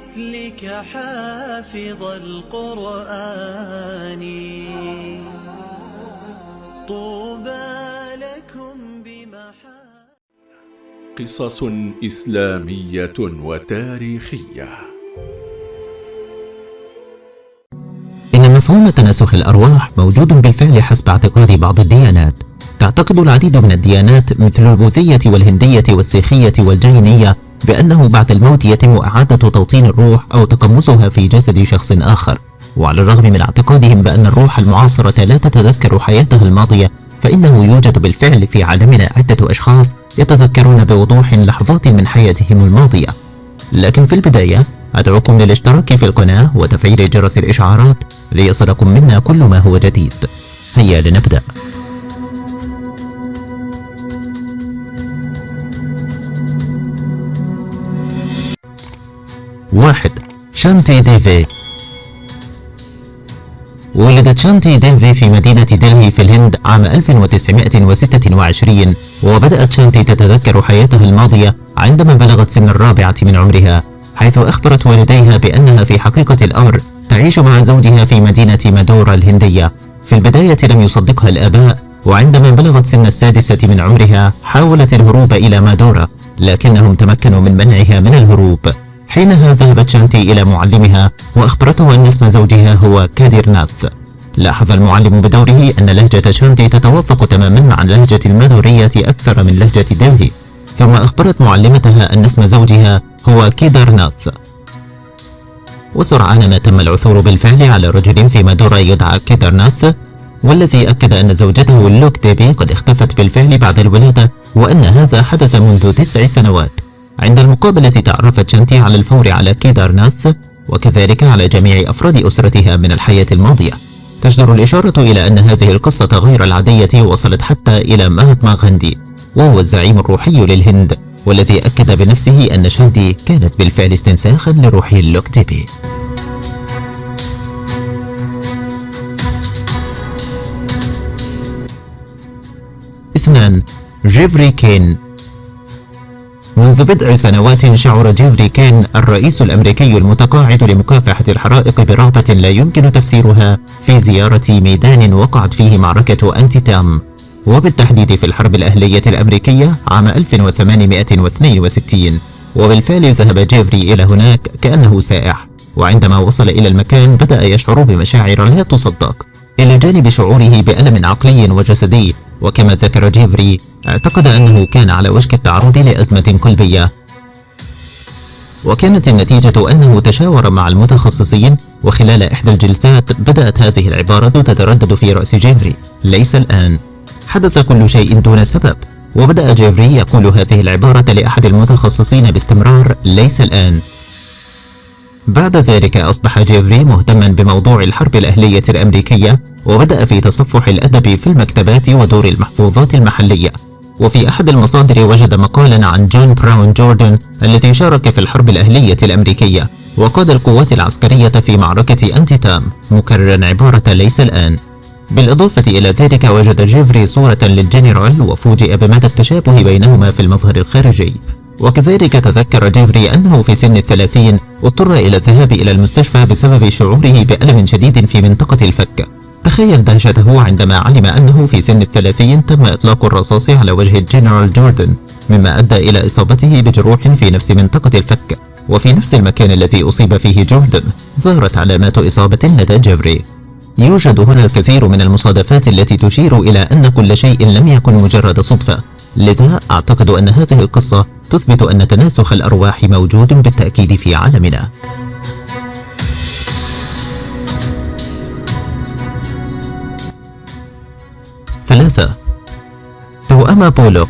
مثلك حافظ القرآن. طوبى لكم بمحا قصص إسلامية وتاريخية. إن مفهوم تناسخ الأرواح موجود بالفعل حسب اعتقاد بعض الديانات. تعتقد العديد من الديانات مثل البوذية والهندية والسيخية والجينية بأنه بعد الموت يتم إعادة توطين الروح أو تقمصها في جسد شخص آخر. وعلى الرغم من اعتقادهم بأن الروح المعاصرة لا تتذكر حياتها الماضية فإنه يوجد بالفعل في عالمنا عدة أشخاص يتذكرون بوضوح لحظات من حياتهم الماضية. لكن في البداية أدعوكم للاشتراك في القناة وتفعيل جرس الإشعارات ليصلكم منا كل ما هو جديد. هيا لنبدأ. واحد. شانتي ديفي ولدت شانتي ديفي في مدينة دلهي في الهند عام 1926 وبدأت شانتي تتذكر حياتها الماضية عندما بلغت سن الرابعة من عمرها حيث أخبرت والديها بأنها في حقيقة الأمر تعيش مع زوجها في مدينة مادورا الهندية. في البداية لم يصدقها الآباء وعندما بلغت سن السادسة من عمرها حاولت الهروب إلى مادورا لكنهم تمكنوا من منعها من الهروب. حينها ذهبت شانتي إلى معلمها وأخبرته أن اسم زوجها هو كادير ناث. لاحظ المعلم بدوره أن لهجة شانتي تتوافق تماما مع اللهجة المادورية أكثر من لهجة دلهي ثم أخبرت معلمتها أن اسم زوجها هو كيدار ناث. وسرعان ما تم العثور بالفعل على رجل في مادورا يدعى كيدار ناث والذي أكد أن زوجته لوك ديبي قد اختفت بالفعل بعد الولادة وأن هذا حدث منذ تسع سنوات. عند المقابلة تعرفت شانتي على الفور على كيدارناث وكذلك على جميع أفراد أسرتها من الحياة الماضية. تجدر الإشارة إلى أن هذه القصة غير العادية وصلت حتى إلى مهاتما غاندي وهو الزعيم الروحي للهند والذي أكد بنفسه أن شانتي كانت بالفعل استنساخا لروح اللوكتيبي اثنان جيفري كين منذ بضع سنوات شعر جيفري كين الرئيس الأمريكي المتقاعد لمكافحة الحرائق برغبة لا يمكن تفسيرها في زيارة ميدان وقعت فيه معركة أنتي تام وبالتحديد في الحرب الأهلية الأمريكية عام 1862 وبالفعل ذهب جيفري إلى هناك كأنه سائح. وعندما وصل إلى المكان بدأ يشعر بمشاعر لا تصدق. إلى جانب شعوره بألم عقلي وجسدي. وكما ذكر جيفري اعتقد أنه كان على وشك التعرض لأزمة قلبية. وكانت النتيجة أنه تشاور مع المتخصصين وخلال إحدى الجلسات بدأت هذه العبارة تتردد في رأس جيفري. ليس الآن. حدث كل شيء دون سبب. وبدأ جيفري يقول هذه العبارة لأحد المتخصصين باستمرار ليس الآن. بعد ذلك أصبح جيفري مهتما بموضوع الحرب الأهلية الأمريكية وبدأ في تصفح الأدب في المكتبات ودور المحفوظات المحلية. وفي أحد المصادر وجد مقالا عن جون براون جوردن الذي شارك في الحرب الأهلية الأمريكية وقاد القوات العسكرية في معركة أنتي تام مكررا عبارة ليس الآن. بالإضافة إلى ذلك وجد جيفري صورة للجنرال وفوجئ بمدى التشابه بينهما في المظهر الخارجي. وكذلك تذكر جيفري أنه في سن الثلاثين اضطر إلى الذهاب إلى المستشفى بسبب شعوره بألم شديد في منطقة الفك. تخيل دهشته عندما علم أنه في سن الثلاثين تم إطلاق الرصاص على وجه الجنرال جوردن مما أدى إلى إصابته بجروح في نفس منطقة الفك. وفي نفس المكان الذي أصيب فيه جوردن ظهرت علامات إصابة لدى جيفري. يوجد هنا الكثير من المصادفات التي تشير إلى أن كل شيء لم يكن مجرد صدفة. لذا أعتقد أن هذه القصة تثبت أن تناسخ الأرواح موجود بالتأكيد في عالمنا. ثلاثة. توأم بولوك.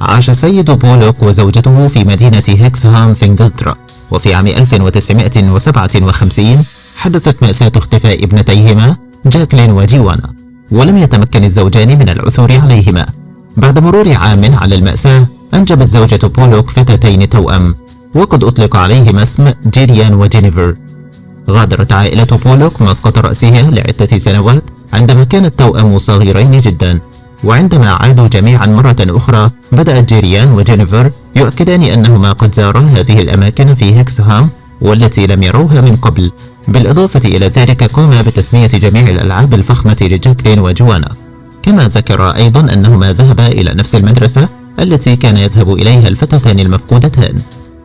عاش السيد بولوك وزوجته في مدينة هيكسهام في إنجلترا وفي عام 1957 حدثت مأساة اختفاء ابنتيهما جاكلين وجوانا. ولم يتمكن الزوجان من العثور عليهما. بعد مرور عام على المأساة أنجبت زوجة بولوك فتاتين توأم وقد أطلق عليهما اسم جيريان وجينيفر. غادرت عائلة بولوك مسقط رأسها لعدة سنوات عندما كان التوأم صغيرين جدا. وعندما عادوا جميعا مرة أخرى بدأت جيريان وجينيفر يؤكدان أنهما قد زارا هذه الأماكن في هيكسهام والتي لم يروها من قبل. بالإضافة إلى ذلك قام بتسمية جميع الألعاب الفخمة لجاكلين وجوانا. كما ذكر أيضا أنهما ذهبا إلى نفس المدرسة التي كان يذهب إليها الفتاتان المفقودتان.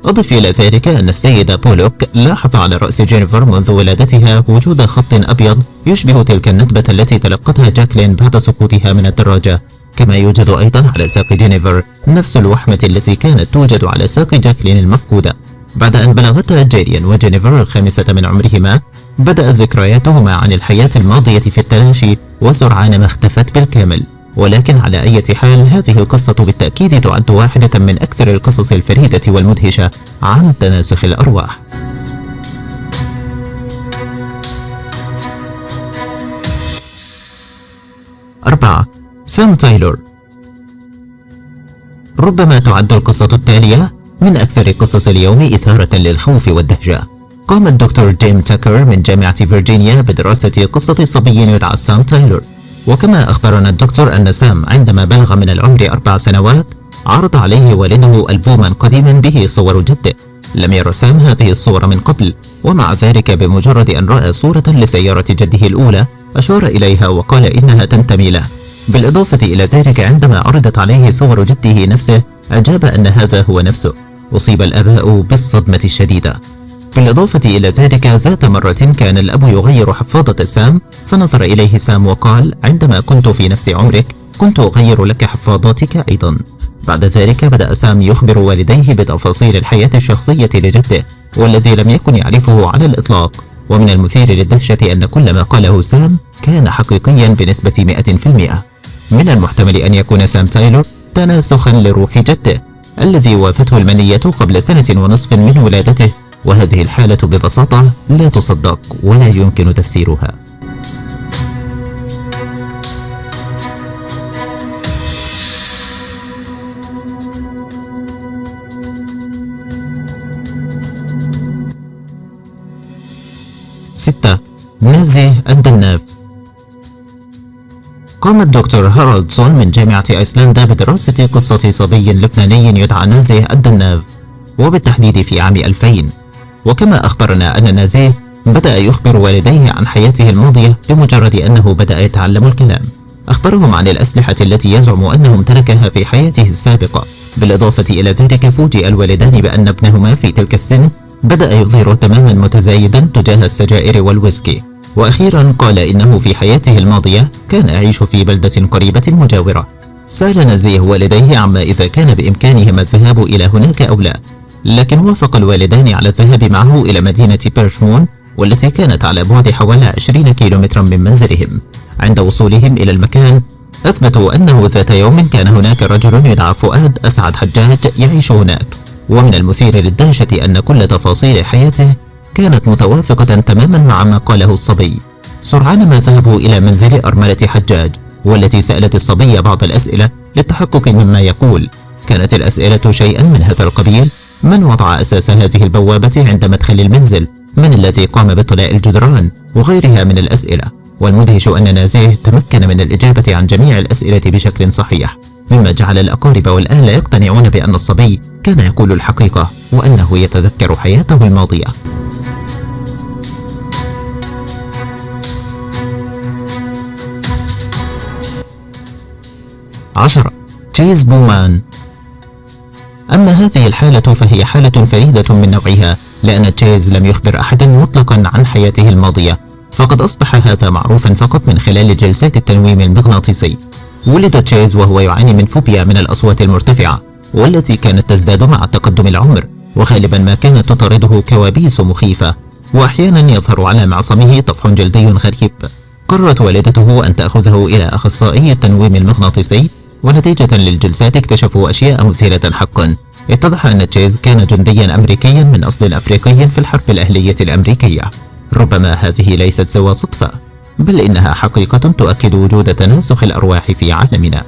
أضف إلى ذلك أن السيدة بولوك لاحظ على رأس جينيفر منذ ولادتها وجود خط أبيض يشبه تلك الندبة التي تلقتها جاكلين بعد سقوطها من الدراجة. كما يوجد أيضا على ساق جينيفر نفس الوحمة التي كانت توجد على ساق جاكلين المفقودة. بعد أن بلغتا جيريان وجينيفر الخامسة من عمرهما بدأت ذكرياتهما عن الحياة الماضية في التلاشي وسرعان ما اختفت بالكامل. ولكن على أي حال هذه القصة بالتأكيد تعد واحدة من أكثر القصص الفريدة والمدهشة عن تناسخ الأرواح. أربعة سام تايلور. ربما تعد القصة التالية من أكثر قصص اليوم إثارة للخوف والدهشة. قام الدكتور جيم تاكر من جامعة فيرجينيا بدراسة قصة صبي يدعى سام تايلور. وكما أخبرنا الدكتور أن سام عندما بلغ من العمر أربع سنوات عرض عليه والده ألبوما قديما به صور جده. لم ير سام هذه الصور من قبل ومع ذلك بمجرد أن رأى صورة لسيارة جده الأولى أشار إليها وقال إنها تنتمي له. بالإضافة إلى ذلك عندما عرضت عليه صور جده نفسه أجاب أن هذا هو نفسه. أصيب الآباء بالصدمة الشديدة. بالإضافة إلى ذلك ذات مرة كان الأب يغير حفاضة سام فنظر إليه سام وقال عندما كنت في نفس عمرك كنت أغير لك حفاضاتك أيضا. بعد ذلك بدأ سام يخبر والديه بتفاصيل الحياة الشخصية لجده والذي لم يكن يعرفه على الإطلاق. ومن المثير للدهشة أن كل ما قاله سام كان حقيقيا بنسبة 100% من المحتمل أن يكون سام تايلور تناسخا لروح جده الذي وافته المنية قبل سنة ونصف من ولادته وهذه الحالة ببساطة لا تصدق ولا يمكن تفسيرها. ستة. نازي الدناف. قام الدكتور هارالدسون من جامعة أيسلندا بدراسة قصة صبي لبناني يدعى نازي الدناف وبالتحديد في عام 2000 وكما أخبرنا أن نازيه بدأ يخبر والديه عن حياته الماضية بمجرد أنه بدأ يتعلم الكلام. أخبرهم عن الأسلحة التي يزعم أنه امتلكها في حياته السابقة. بالإضافة إلى ذلك فوجئ الوالدان بأن ابنهما في تلك السن بدأ يظهر تماما متزايدا تجاه السجائر والويسكي. وأخيرا قال إنه في حياته الماضية كان يعيش في بلدة قريبة مجاورة. سأل نزيه والديه عما إذا كان بإمكانهما الذهاب إلى هناك أو لا. لكن وافق الوالدان على الذهاب معه إلى مدينة بيرشمون والتي كانت على بعد حوالي 20 كيلومترا من منزلهم. عند وصولهم إلى المكان أثبتوا أنه ذات يوم كان هناك رجل يدعى فؤاد أسعد حجاج يعيش هناك. ومن المثير للدهشة أن كل تفاصيل حياته كانت متوافقة تماما مع ما قاله الصبي. سرعان ما ذهبوا إلى منزل أرملة حجاج والتي سألت الصبي بعض الأسئلة للتحقق مما يقول. كانت الأسئلة شيئا من هذا القبيل. من وضع أساس هذه البوابة عند مدخل المنزل؟ من الذي قام بطلاء الجدران؟ وغيرها من الأسئلة. والمدهش أن نازيه تمكن من الإجابة عن جميع الأسئلة بشكل صحيح. مما جعل الأقارب والأهل يقتنعون بأن الصبي كان يقول الحقيقة وأنه يتذكر حياته الماضية. عشرة. تشيز بومان أما هذه الحالة فهي حالة فريدة من نوعها لأن تشيز لم يخبر أحدا مطلقا عن حياته الماضية. فقد أصبح هذا معروفا فقط من خلال جلسات التنويم المغناطيسي. ولد تشيز وهو يعاني من فوبيا من الأصوات المرتفعة والتي كانت تزداد مع تقدم العمر. وغالبا ما كانت تطارده كوابيس مخيفة. وأحيانا يظهر على معصمه طفح جلدي غريب. قررت والدته أن تأخذه إلى أخصائي التنويم المغناطيسي. ونتيجة للجلسات اكتشفوا أشياء مثيرة حقا. اتضح أن تشيز كان جنديا أمريكيا من أصل أفريقي في الحرب الأهلية الأمريكية. ربما هذه ليست سوى صدفة بل إنها حقيقة تؤكد وجود تناسخ الأرواح في عالمنا.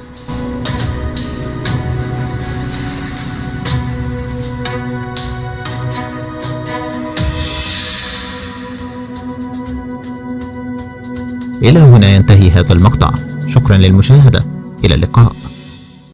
إلى هنا ينتهي هذا المقطع. شكرا للمشاهدة. إلى اللقاء.